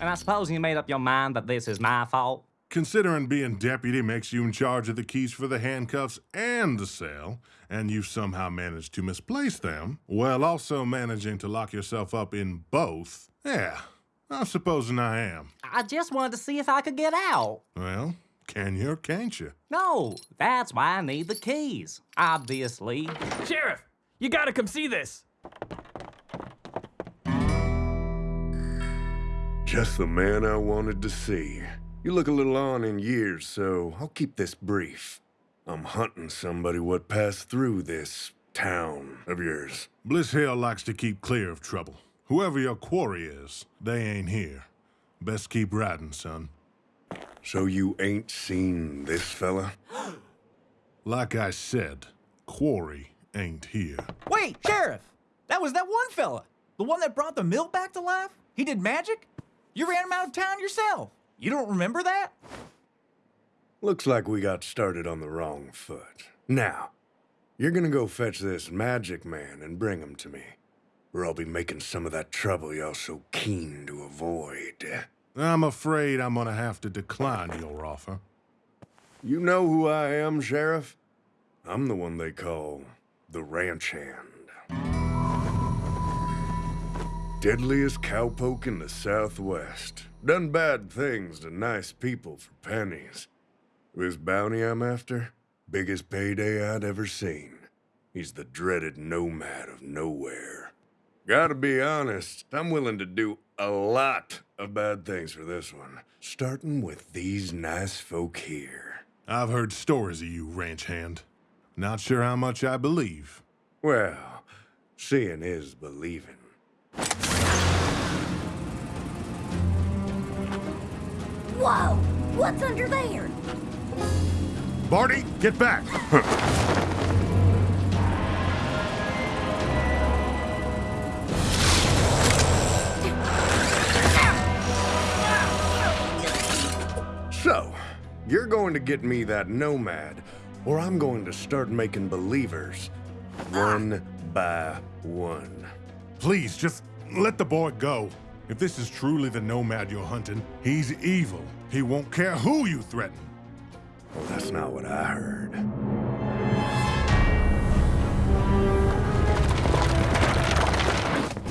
And I suppose you made up your mind that this is my fault? Considering being deputy makes you in charge of the keys for the handcuffs and the cell, and you somehow managed to misplace them, while also managing to lock yourself up in both, yeah, I'm supposing I am. I just wanted to see if I could get out. Well, can you or can't you? No, that's why I need the keys, obviously. Sheriff, you gotta come see this. Just the man I wanted to see. You look a little on in years, so I'll keep this brief. I'm hunting somebody what passed through this town of yours. Bliss Hill likes to keep clear of trouble. Whoever your quarry is, they ain't here. Best keep riding, son. So you ain't seen this fella? Like I said, quarry ain't here. Wait, Sheriff! That was that one fella. The one that brought the mill back to life? He did magic? You ran him out of town yourself. You don't remember that? Looks like we got started on the wrong foot. Now, you're gonna go fetch this magic man and bring him to me. Or I'll be making some of that trouble y'all so keen to avoid. I'm afraid I'm gonna have to decline your offer. You know who I am, Sheriff? I'm the one they call the Ranch Hand. Deadliest cowpoke in the Southwest. Done bad things to nice people for pennies. This bounty I'm after, biggest payday I'd ever seen. He's the dreaded nomad of nowhere. Gotta be honest, I'm willing to do a lot of bad things for this one. Starting with these nice folk here. I've heard stories of you, ranch hand. Not sure how much I believe. Well, seeing is believing. Whoa! What's under there? Barty, get back! So, you're going to get me that nomad, or I'm going to start making believers. One by one. Please, just let the boy go. If this is truly the nomad you're hunting, he's evil. He won't care who you threaten. Well, that's not what I heard.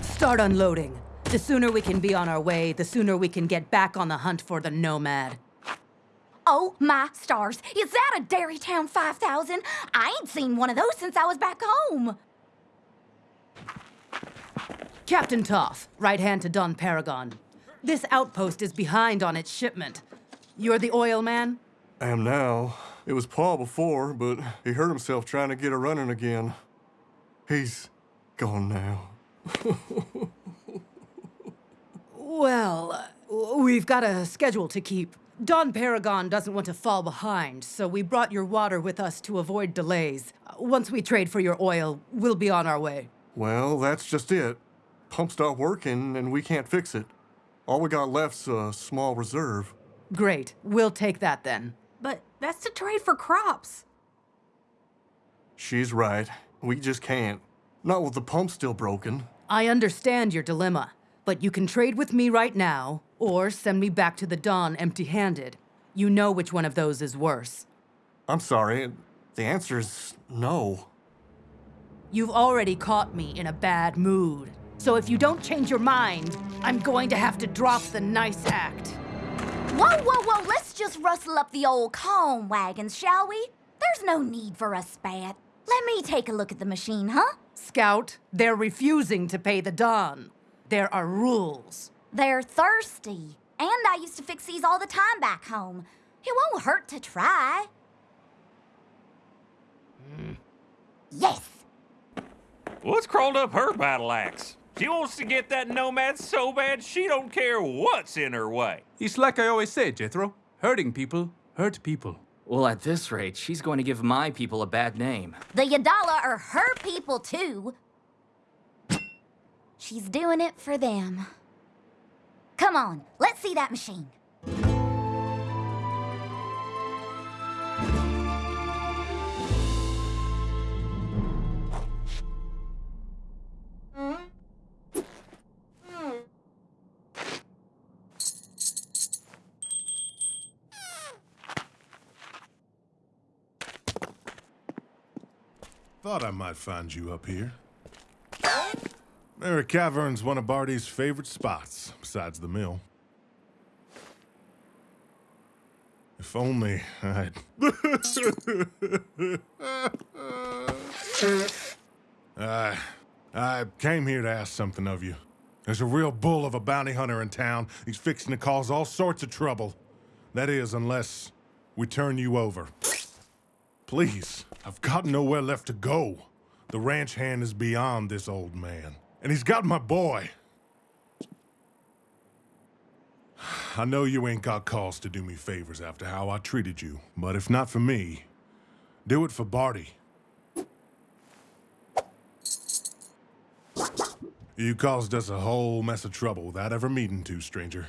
Start unloading. The sooner we can be on our way, the sooner we can get back on the hunt for the Nomad. Oh, my stars. Is that a Dairytown 5000? I ain't seen one of those since I was back home. Captain Toth, right hand to Don Paragon. This outpost is behind on its shipment. You're the oil man? I am now. It was Paul before, but he hurt himself trying to get a running again. He's gone now. Well, we've got a schedule to keep. Don Paragon doesn't want to fall behind, so we brought your water with us to avoid delays. Once we trade for your oil, we'll be on our way. Well, that's just it. Pump stopped working, and we can't fix it. All we got left's a small reserve. Great. We'll take that then. But that's to trade for crops. She's right. We just can't. Not with the pump still broken. I understand your dilemma, but you can trade with me right now, or send me back to the Dawn empty handed. You know which one of those is worse. I'm sorry. The answer is no. You've already caught me in a bad mood. So if you don't change your mind, I'm going to have to drop the nice act. Whoa, whoa, whoa, let's just rustle up the old calm wagons, shall we? There's no need for a spat. Let me take a look at the machine, huh? Skout, they're refusing to pay the Don. There are rules. They're thirsty. And I used to fix these all the time back home. It won't hurt to try. Hmm. Yes! What's crawled up her battle axe? She wants to get that nomad so bad she don't care what's in her way. It's like I always say, Jethro. Hurting people hurt people. Well, at this rate, she's going to give my people a bad name. The Yadala are her people, too. She's doing it for them. Come on, let's see that machine. Find you up here. Mary Cavern's one of Barty's favorite spots, besides the mill. If only I'd. I, I came here to ask something of you. There's a real bull of a bounty hunter in town. He's fixing to cause all sorts of trouble. That is, unless we turn you over. Please, I've got nowhere left to go. The ranch hand is beyond this old man. And he's got my boy. I know you ain't got cause to do me favors after how I treated you, but if not for me, do it for Barty. You caused us a whole mess of trouble without ever meeting to, stranger.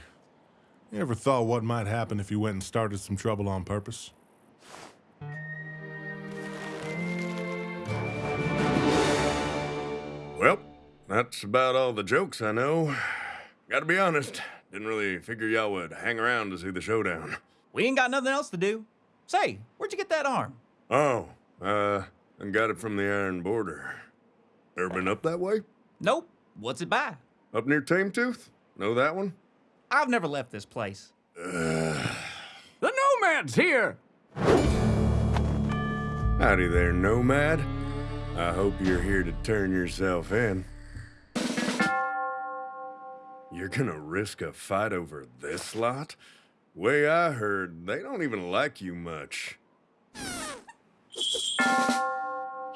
You ever thought what might happen if you went and started some trouble on purpose? That's about all the jokes I know. Gotta be honest, didn't really figure y'all would hang around to see the showdown. We ain't got nothing else to do. Say, where'd you get that arm? Oh, uh, and got it from the Iron Border. Ever been up that way? Nope. What's it by? Up near Tame Tooth? Know that one? I've never left this place. The Nomad's here! Howdy there, Nomad. I hope you're here to turn yourself in. You're gonna risk a fight over this lot? Way I heard, they don't even like you much.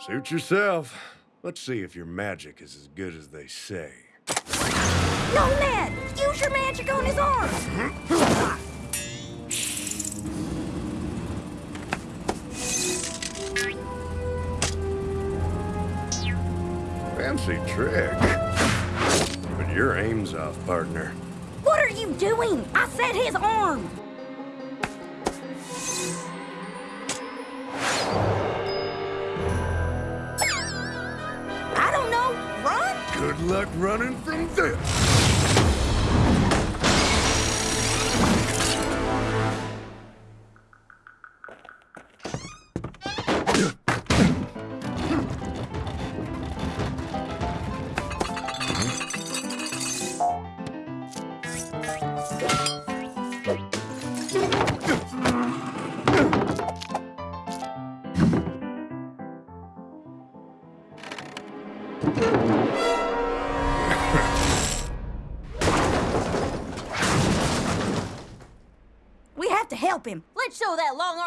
Suit yourself. Let's see if your magic is as good as they say. No, Ned! Use your magic on his arm! Fancy trick. Your aim's off, partner. What are you doing? I said his arm! I don't know. Run? Good luck running from this.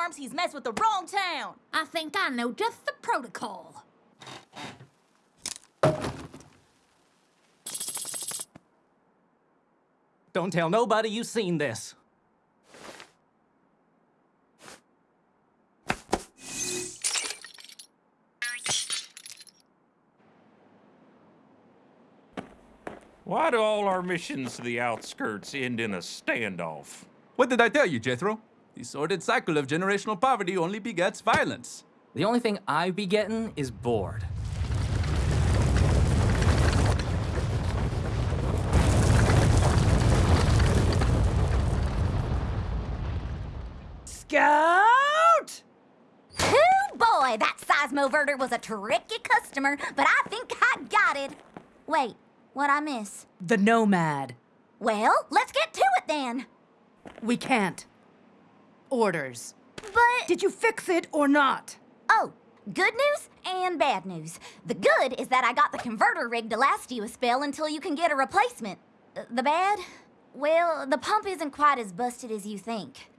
Arms he's messed with the wrong town. I think I know just the protocol. Don't tell nobody you've seen this. Why do all our missions to the outskirts end in a standoff? What did I tell you, Jethro? The sordid cycle of generational poverty only begets violence. The only thing I be getting is bored. Skout! Hoo boy, that seismoverter was a tricky customer, but I think I got it. Wait, what I miss? The Nomad. Well, let's get to it then. We can't. Orders. But Did you fix it or not? oh, good news and bad news. The good is that I got the converter rig to last you a spell until you can get a replacement. Uh, The bad? Well, the pump isn't quite as busted as you think.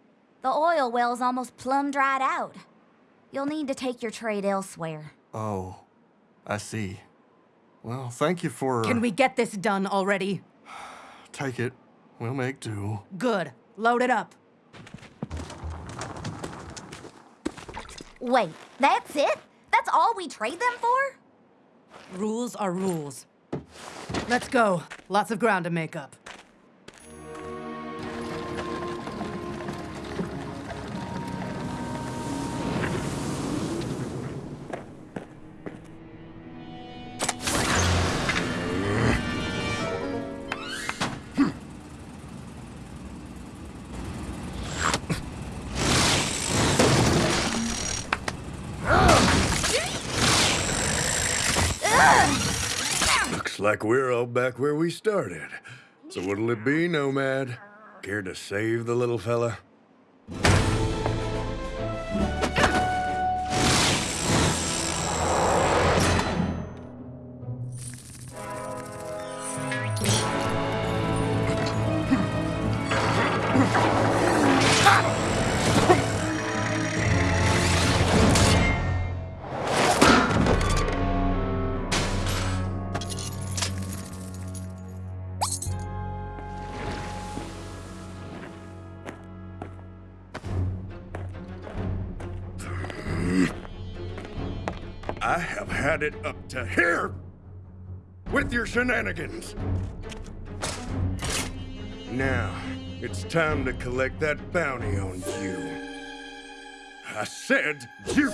The oil well's almost plumb dried out. You'll need to take your trade elsewhere. Oh, I see. Well, thank you for. Can we get this done already? Take it. We'll make do. Good. Load it up. Wait, that's it? That's all we trade them for? Rules are rules. Let's go. Lots of ground to make up. Like we're all back where we started. So what'll it be, Nomad? Care to save the little fella? I have had it up to here with your shenanigans. Now, it's time to collect that bounty on you. I said you.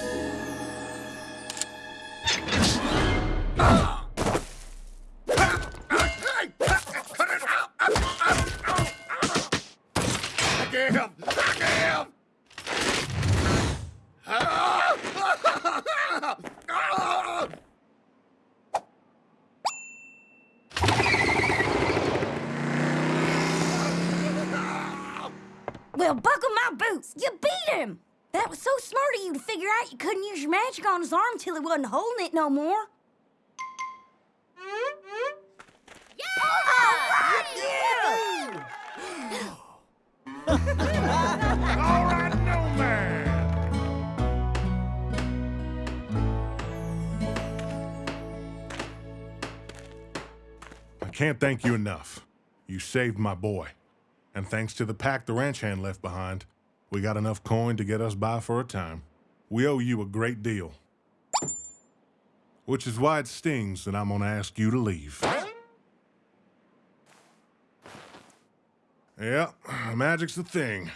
Arm till he wasn't holding it no more. All right, Nomad. I can't thank you enough. You saved my boy. And thanks to the pack the ranch hand left behind, we got enough coin to get us by for a time. We owe you a great deal. Which is why it stings that I'm gonna ask you to leave. Yeah, magic's the thing.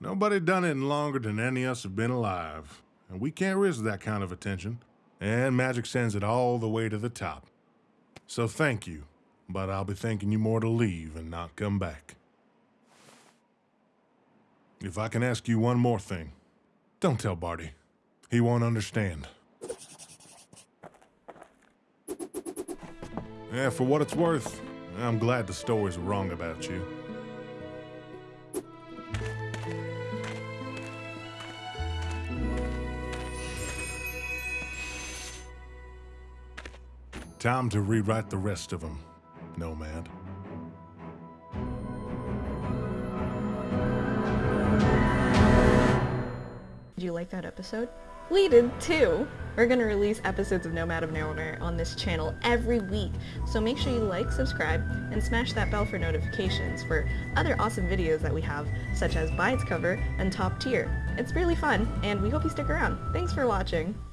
Nobody done it in longer than any of us have been alive. And we can't risk that kind of attention. And magic sends it all the way to the top. So thank you, but I'll be thanking you more to leave and not come back. If I can ask you one more thing, don't tell Barty. He won't understand. Yeah, for what it's worth, I'm glad the stories were wrong about you. Time to rewrite the rest of them, Nomad. Did you like that episode? Did too! We're gonna release episodes of Nomad of Nowhere on this channel every week, so make sure you like, subscribe, and smash that bell for notifications for other awesome videos that we have, such as By Its Cover and Top Tier. It's really fun, and we hope you stick around. Thanks for watching!